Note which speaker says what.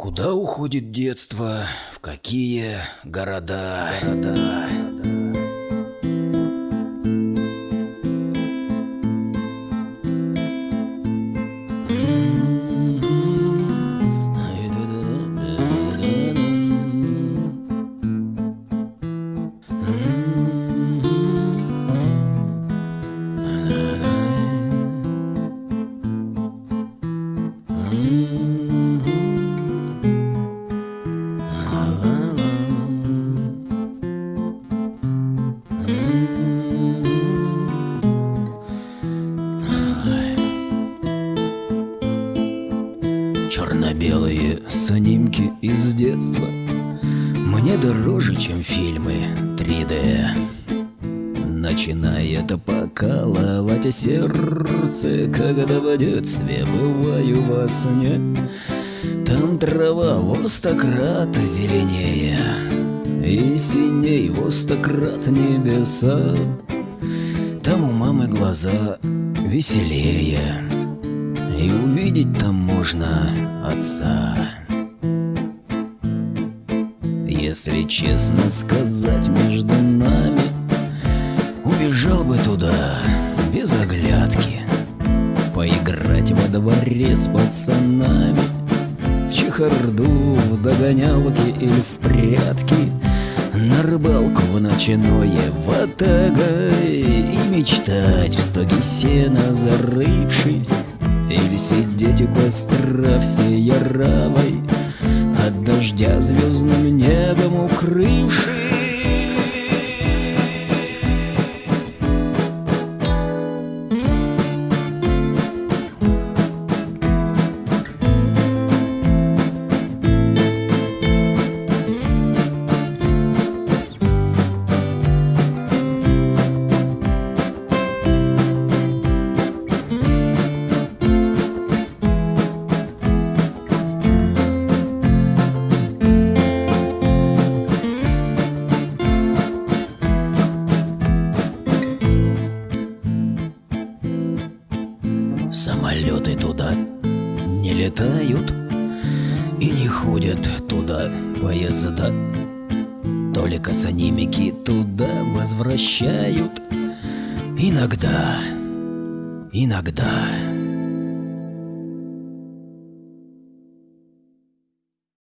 Speaker 1: Куда уходит детство? В какие города? города? Черно-белые снимки из детства. Мне дороже, чем фильмы 3D Начинает покалывать сердце Когда в детстве бываю во сне. Там трава в зеленее И синей в стократ небеса. Там у мамы глаза веселее и увидеть там можно отца. Если честно сказать между нами Убежал бы туда без оглядки. Поиграть во дворе с пацанами В чехарду, в догонялки или в прятки На рыбалку в ночное ватагой И мечтать в стоге сена зарывшись или сидеть у костра всей яравой От дождя звездным небом укрывшись Самолеты туда не летают И не ходят туда поезда. Только санимики туда возвращают. Иногда, иногда